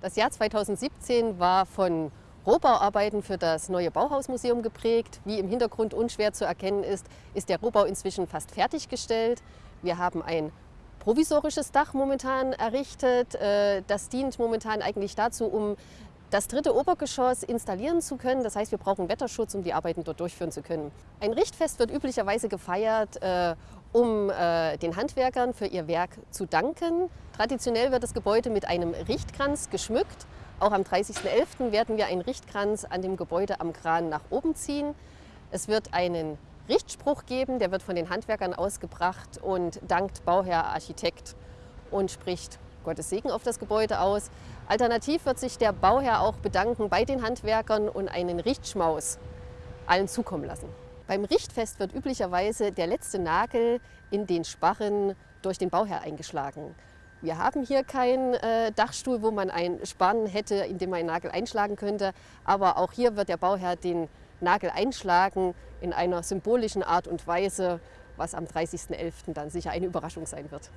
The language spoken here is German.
Das Jahr 2017 war von Rohbauarbeiten für das neue Bauhausmuseum geprägt. Wie im Hintergrund unschwer zu erkennen ist, ist der Rohbau inzwischen fast fertiggestellt. Wir haben ein provisorisches Dach momentan errichtet. Äh, das dient momentan eigentlich dazu, um das dritte Obergeschoss installieren zu können. Das heißt, wir brauchen Wetterschutz, um die Arbeiten dort durchführen zu können. Ein Richtfest wird üblicherweise gefeiert, äh, um äh, den Handwerkern für ihr Werk zu danken. Traditionell wird das Gebäude mit einem Richtkranz geschmückt. Auch am 30.11. werden wir einen Richtkranz an dem Gebäude am Kran nach oben ziehen. Es wird einen Richtspruch geben, der wird von den Handwerkern ausgebracht und dankt Bauherr Architekt und spricht Gottes Segen auf das Gebäude aus. Alternativ wird sich der Bauherr auch bedanken bei den Handwerkern und einen Richtschmaus allen zukommen lassen. Beim Richtfest wird üblicherweise der letzte Nagel in den Sparren durch den Bauherr eingeschlagen. Wir haben hier keinen äh, Dachstuhl, wo man einen Spann hätte, in dem man einen Nagel einschlagen könnte. Aber auch hier wird der Bauherr den Nagel einschlagen in einer symbolischen Art und Weise, was am 30.11. dann sicher eine Überraschung sein wird.